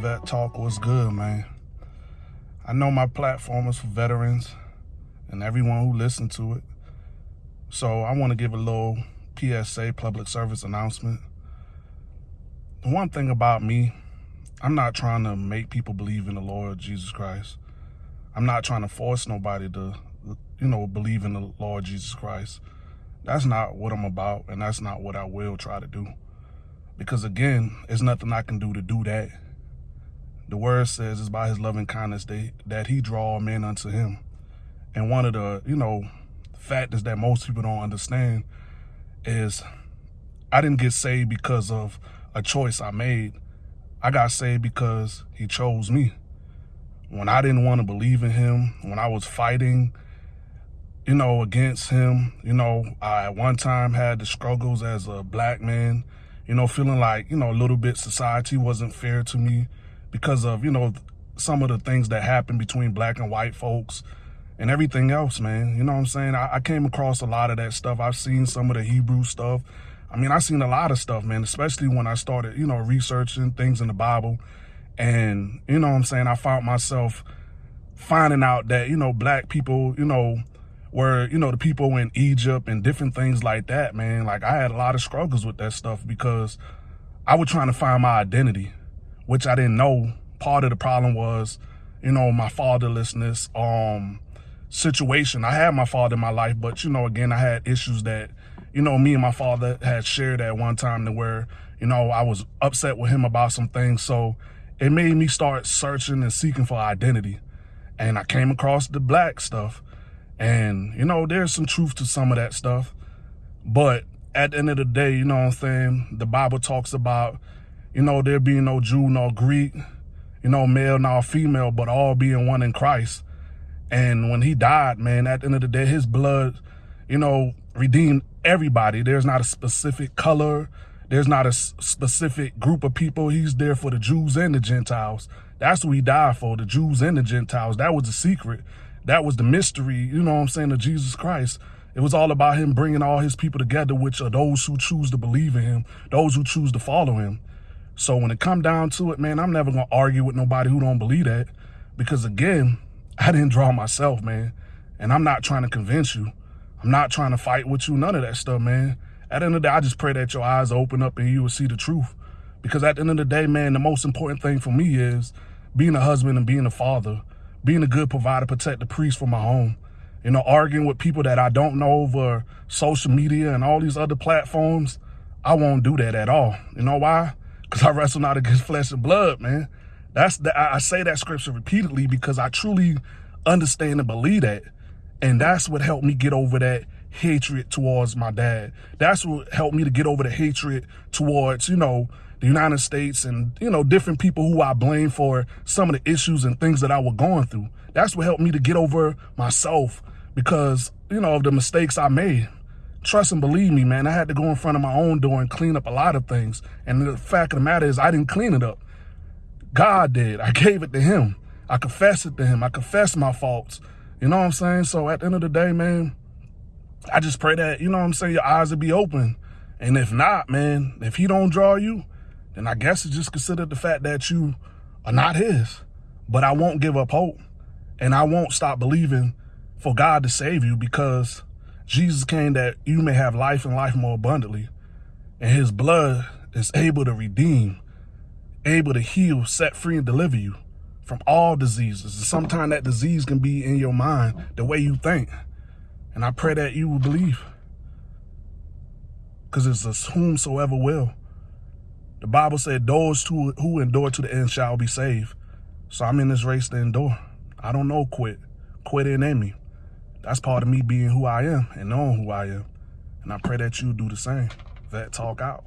Vet Talk was good, man. I know my platform is for veterans and everyone who listened to it. So I want to give a little PSA, public service announcement. The one thing about me, I'm not trying to make people believe in the Lord Jesus Christ. I'm not trying to force nobody to, you know, believe in the Lord Jesus Christ. That's not what I'm about, and that's not what I will try to do. Because again, there's nothing I can do to do that. The word says it's by his loving kindness that, that he draw men unto him. And one of the, you know, factors that most people don't understand is I didn't get saved because of a choice I made. I got saved because he chose me. When I didn't want to believe in him, when I was fighting, you know, against him, you know, I at one time had the struggles as a black man, you know, feeling like, you know, a little bit society wasn't fair to me because of, you know, some of the things that happen between black and white folks and everything else, man. You know what I'm saying? I, I came across a lot of that stuff. I've seen some of the Hebrew stuff. I mean, I've seen a lot of stuff, man, especially when I started, you know, researching things in the Bible. And, you know what I'm saying? I found myself finding out that, you know, black people, you know, where, you know, the people in Egypt and different things like that, man, like I had a lot of struggles with that stuff because I was trying to find my identity, which I didn't know. Part of the problem was, you know, my fatherlessness, um, situation. I had my father in my life, but you know, again, I had issues that, you know, me and my father had shared at one time to where, you know, I was upset with him about some things. So it made me start searching and seeking for identity. And I came across the black stuff and, you know, there's some truth to some of that stuff. But at the end of the day, you know what I'm saying? The Bible talks about, you know, there being no Jew nor Greek, you know, male nor female, but all being one in Christ. And when he died, man, at the end of the day, his blood, you know, redeemed everybody. There's not a specific color. There's not a specific group of people. He's there for the Jews and the Gentiles. That's who he died for, the Jews and the Gentiles. That was the secret. That was the mystery, you know what I'm saying, of Jesus Christ. It was all about him bringing all his people together, which are those who choose to believe in him, those who choose to follow him. So when it come down to it, man, I'm never to argue with nobody who don't believe that. Because again, I didn't draw myself, man. And I'm not trying to convince you. I'm not trying to fight with you, none of that stuff, man. At the end of the day, I just pray that your eyes open up and you will see the truth. Because at the end of the day, man, the most important thing for me is being a husband and being a father being a good provider, protect the priest for my home. You know, arguing with people that I don't know over social media and all these other platforms, I won't do that at all. You know why? Because I wrestle not against flesh and blood, man. That's the, I say that scripture repeatedly because I truly understand and believe that. And that's what helped me get over that hatred towards my dad. That's what helped me to get over the hatred towards, you know, the United States and, you know, different people who I blame for some of the issues and things that I was going through. That's what helped me to get over myself because, you know, of the mistakes I made. Trust and believe me, man, I had to go in front of my own door and clean up a lot of things. And the fact of the matter is I didn't clean it up. God did. I gave it to him. I confessed it to him. I confessed my faults. You know what I'm saying? So at the end of the day, man, I just pray that, you know what I'm saying, your eyes will be open. And if not, man, if he don't draw you, then I guess it's just considered the fact that you are not his. But I won't give up hope. And I won't stop believing for God to save you because Jesus came that you may have life and life more abundantly. And his blood is able to redeem, able to heal, set free, and deliver you from all diseases. And sometimes that disease can be in your mind, the way you think. And I pray that you will believe. Because it's a whomsoever will. The Bible said those who, who endure to the end shall be saved. So I'm in this race to endure. I don't know quit. Quit in me. That's part of me being who I am and knowing who I am. And I pray that you do the same. Vet Talk out.